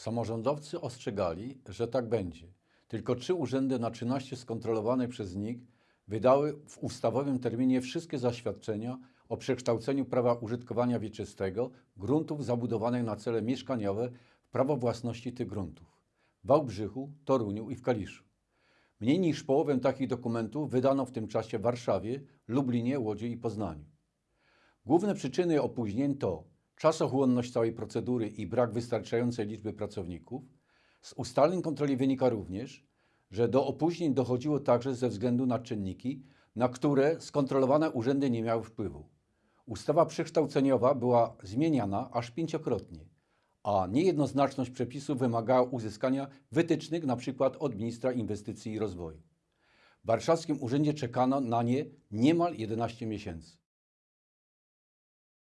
Samorządowcy ostrzegali, że tak będzie. Tylko trzy urzędy na 13 skontrolowanych przez NIK wydały w ustawowym terminie wszystkie zaświadczenia o przekształceniu prawa użytkowania wieczystego gruntów zabudowanych na cele mieszkaniowe w prawo własności tych gruntów w Wałbrzychu, Toruniu i w Kaliszu. Mniej niż połowę takich dokumentów wydano w tym czasie w Warszawie, Lublinie, Łodzi i Poznaniu. Główne przyczyny opóźnień to czasochłonność całej procedury i brak wystarczającej liczby pracowników. Z ustaleń kontroli wynika również, że do opóźnień dochodziło także ze względu na czynniki, na które skontrolowane urzędy nie miały wpływu. Ustawa przekształceniowa była zmieniana aż pięciokrotnie, a niejednoznaczność przepisów wymagała uzyskania wytycznych np. od ministra inwestycji i rozwoju. W warszawskim urzędzie czekano na nie niemal 11 miesięcy.